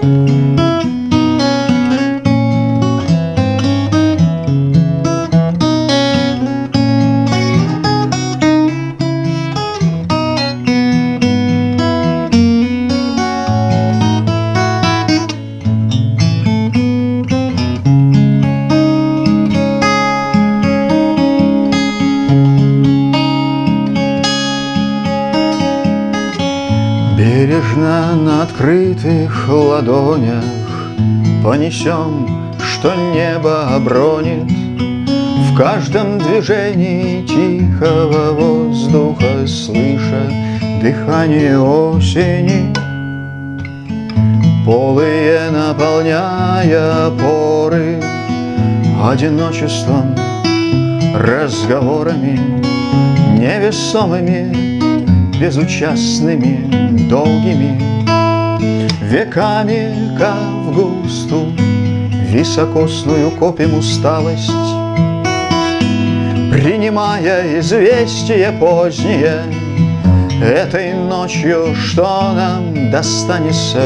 Música Бережно на открытых ладонях Понесем, что небо обронит. В каждом движении тихого воздуха Слыша дыхание осени. Полые наполняя поры Одиночеством, разговорами Невесомыми, безучастными, долгими Веками, как в густу, високосную копим усталость Принимая известие позднее Этой ночью, что нам достанется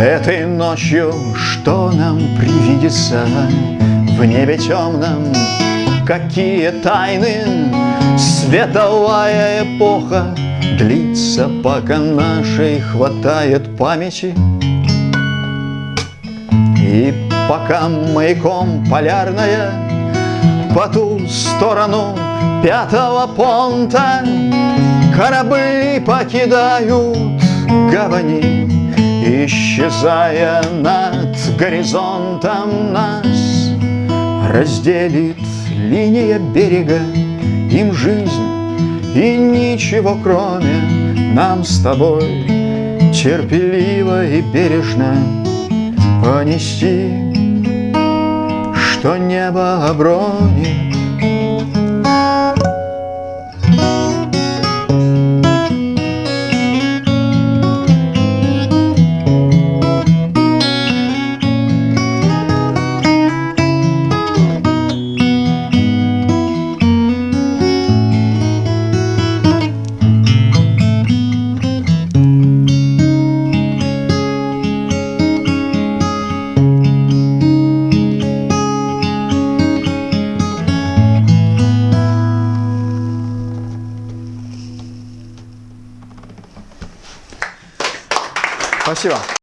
Этой ночью что нам привидится В небе темном? Какие тайны? Световая эпоха длится, пока нашей хватает памяти. И пока маяком полярная По ту сторону пятого понта Корабли покидают гавани Исчезая над горизонтом нас Разделит линия берега Им жизнь и ничего кроме Нам с тобой терпеливо и бережно Понести, что небо обронит Спасибо.